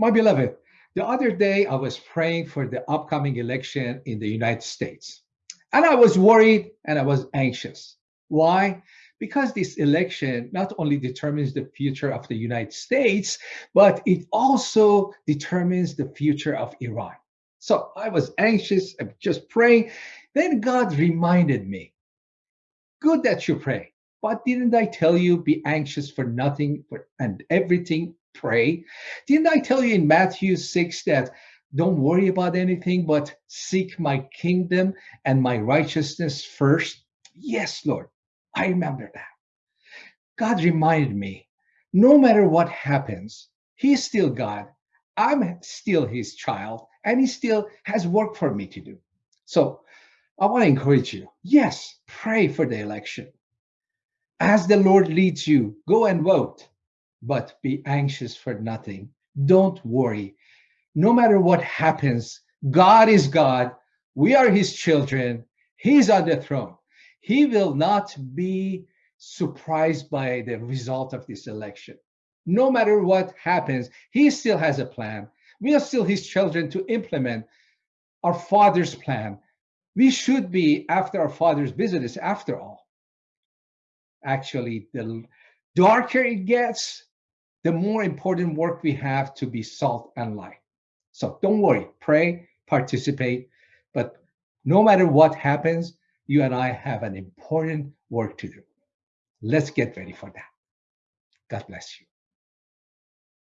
My beloved, the other day I was praying for the upcoming election in the United States. And I was worried and I was anxious. Why? Because this election not only determines the future of the United States, but it also determines the future of Iran. So I was anxious, I'm just praying. Then God reminded me, good that you pray, but didn't I tell you be anxious for nothing and everything pray? Didn't I tell you in Matthew 6 that don't worry about anything, but seek my kingdom and my righteousness first? Yes, Lord, I remember that. God reminded me no matter what happens, He's still God. I'm still His child, and He still has work for me to do. So I want to encourage you yes, pray for the election. As the Lord leads you, go and vote but be anxious for nothing. Don't worry. No matter what happens, God is God. We are his children. He's on the throne. He will not be surprised by the result of this election. No matter what happens, he still has a plan. We are still his children to implement our father's plan. We should be after our father's business after all. Actually, the darker it gets, the more important work we have to be salt and light. So don't worry, pray, participate, but no matter what happens, you and I have an important work to do. Let's get ready for that. God bless you.